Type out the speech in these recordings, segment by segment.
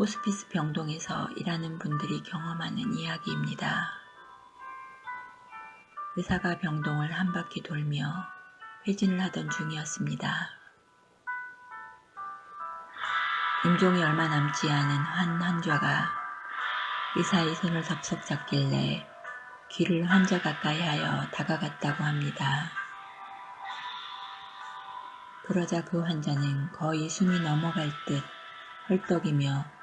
호스피스 병동에서 일하는 분들이 경험하는 이야기입니다. 의사가 병동을 한 바퀴 돌며 회진을 하던 중이었습니다. 임종이 얼마 남지 않은 한 환자가 의사의 손을 덥석 잡길래 귀를 환자 가까이 하여 다가갔다고 합니다. 그러자 그 환자는 거의 숨이 넘어갈 듯 헐떡이며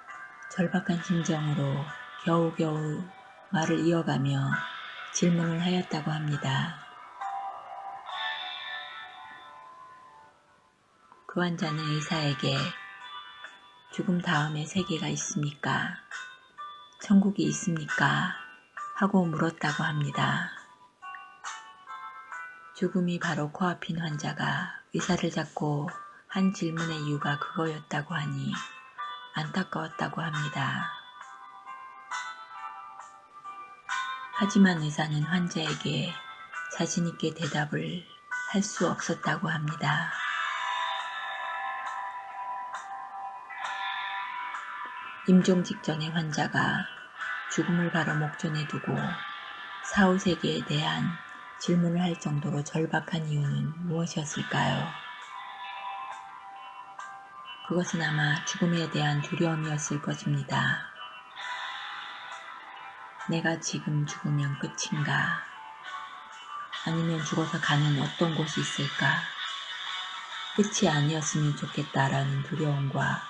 절박한 심정으로 겨우겨우 말을 이어가며 질문을 하였다고 합니다. 그 환자는 의사에게 죽음 다음에 세계가 있습니까? 천국이 있습니까? 하고 물었다고 합니다. 죽음이 바로 코앞인 환자가 의사를 잡고 한 질문의 이유가 그거였다고 하니 안타까웠다고 합니다. 하지만 의사는 환자에게 자신있게 대답을 할 수 없었다고 합니다. 임종 직전에 환자가 죽음을 바로 목전에 두고 사후세계에 대한 질문을 할 정도로 절박한 이유는 무엇이었을까요? 그것은 아마 죽음에 대한 두려움이었을 것입니다. 내가 지금 죽으면 끝인가? 아니면 죽어서 가는 어떤 곳이 있을까? 끝이 아니었으면 좋겠다라는 두려움과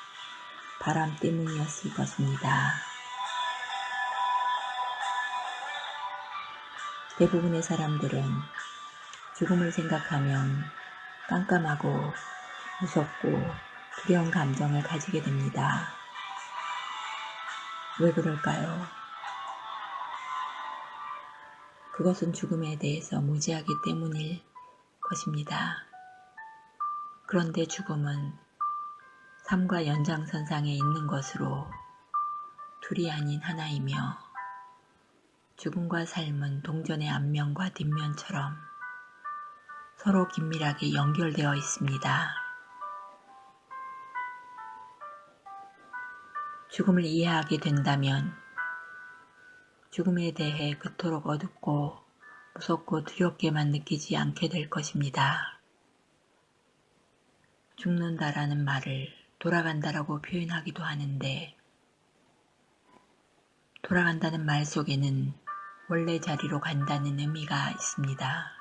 바람 때문이었을 것입니다. 대부분의 사람들은 죽음을 생각하면 깜깜하고 무섭고 두려운 감정을 가지게 됩니다. 왜 그럴까요? 그것은 죽음에 대해서 무지하기 때문일 것입니다. 그런데 죽음은 삶과 연장선상에 있는 것으로 둘이 아닌 하나이며 죽음과 삶은 동전의 앞면과 뒷면처럼 서로 긴밀하게 연결되어 있습니다. 죽음을 이해하게 된다면 죽음에 대해 그토록 어둡고 무섭고 두렵게만 느끼지 않게 될 것입니다. 죽는다라는 말을 돌아간다라고 표현하기도 하는데 돌아간다는 말 속에는 원래 자리로 간다는 의미가 있습니다.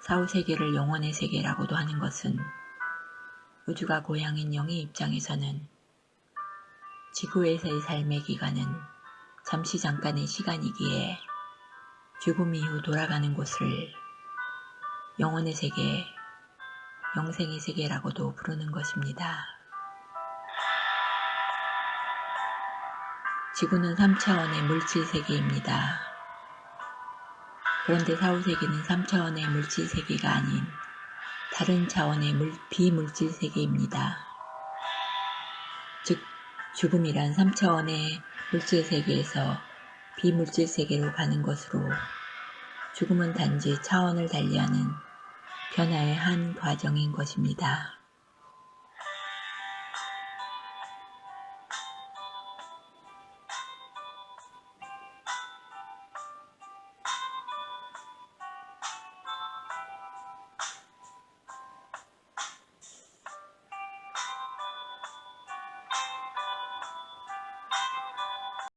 사후세계를 영혼의 세계라고도 하는 것은 우주가 고향인 영의 입장에서는 지구에서의 삶의 기간은 잠시 잠깐의 시간이기에 죽음 이후 돌아가는 곳을 영혼의 세계, 영생의 세계라고도 부르는 것입니다. 지구는 3차원의 물질 세계입니다. 그런데 사후세계는 3차원의 물질 세계가 아닌 다른 차원의 물, 비물질 세계입니다. 즉 죽음이란 3차원의 물질 세계에서 비물질 세계로 가는 것으로 죽음은 단지 차원을 달리하는 변화의 한 과정인 것입니다.